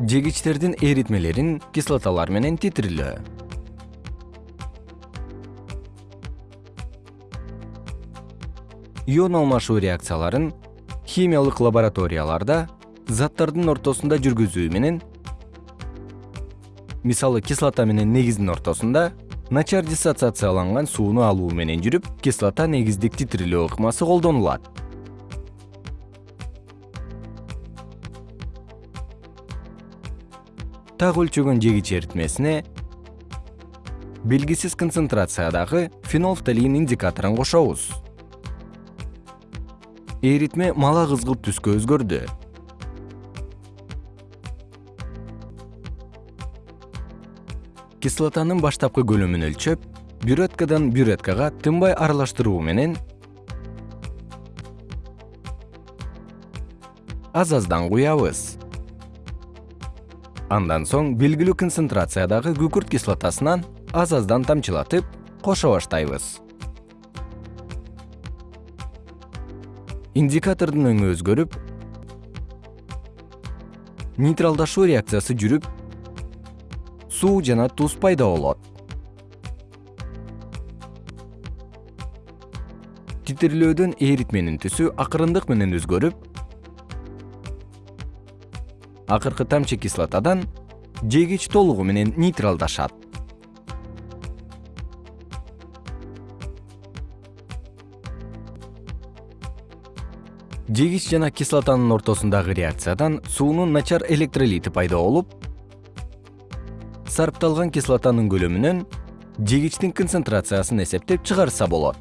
жегичтердин эритмелерин кислоталар менен титирөө ион алмашуу реакцияларын химиялык лабораторияларда заттардын ортосунда жүргүзүү менен мисалы кислота менен негиздин ортосунда начар диссоциацияланган сууну алуу менен жүрүп кислота негиздик титирөө ыкмасы колдонулат так өлчөгөн жегич эритмесине белгисиз концентрациядагы фенолфталин индикаторун кошобуз. Эритме мала кызгылт түскө өзгөрдү. Кислотанын баштапкы көлөмүн өлчөп бюреткадан бюреткага тынбай аралаштыруу менен аз аздан куябыз андан соң белгилүү концентрациядагы күкүрт кислотасынан аз аздан тамчылатып кошо баштайбыз. Индикатордун өңү өзгөрүп нейтралдашуу реакциясы жүрүп суу жана туз пайда болот. Титирлөөдөн эритменин түсү акырындык менен өзгөрүп акыркы тамчы кислотадан жегич толугу менен нейтралдашат. Жегич жана кислотанын ортосундагы реакциядан суунун начар электролити пайда болуп сарпталган кислотанын көлөмүнөн жегичтин концентрациясын эсептеп чыгарса болот